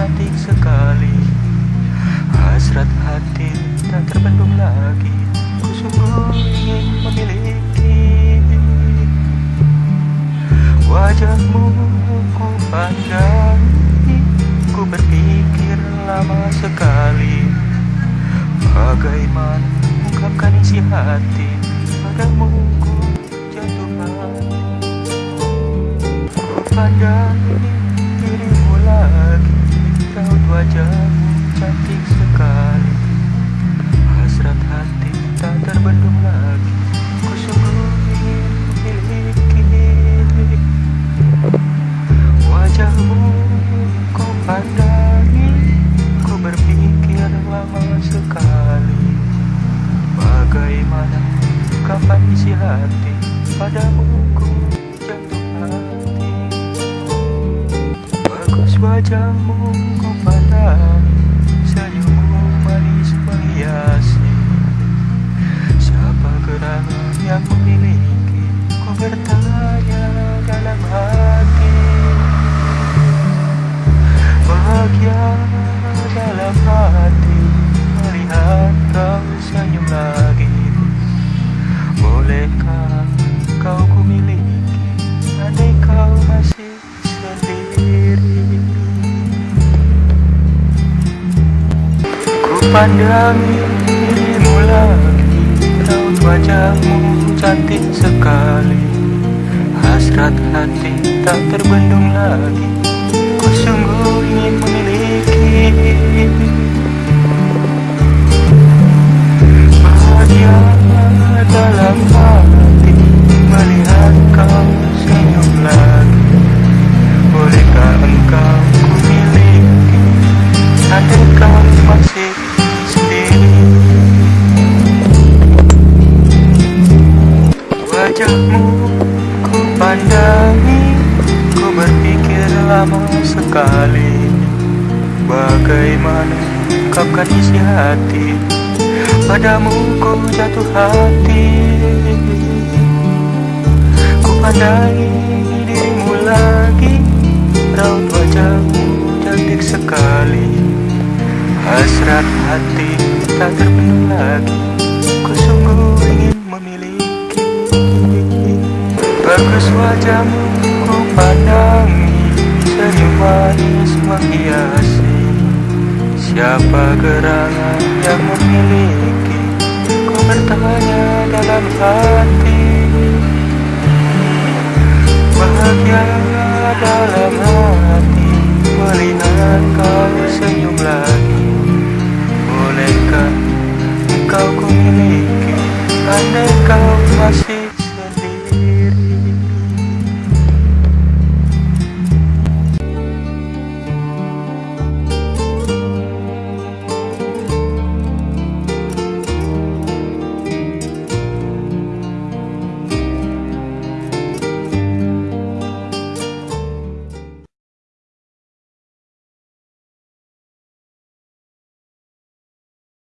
cantik sekali. Hasrat hati tak terbendung lagi. Ku sungguh ingin memiliki Wajahmu. Ku pandangi Ku berpikir lama sekali. Bagaimana ungkapkan isi hati Padamu? ku hati Padamu ku jatuh hati. Bagus wajahmu ku pandangi Pandangi dirimu lagi. Raut wajahmu cantik sekali. Hasrat hati tak terbendung lagi. Ku sungguh ingin memiliki lama sekali. Bagaimana ungkapkan isi hati? Padamu ku jatuh hati. Ku pandangi dirimu lagi. Raut wajahmu cantik sekali. Hasrat hati tak terpenuh lagi. Ku sungguh ingin memiliki. Bagus wajahmu menghiasi Siapa gerangan yang memiliki? Ku bertanya dalam hati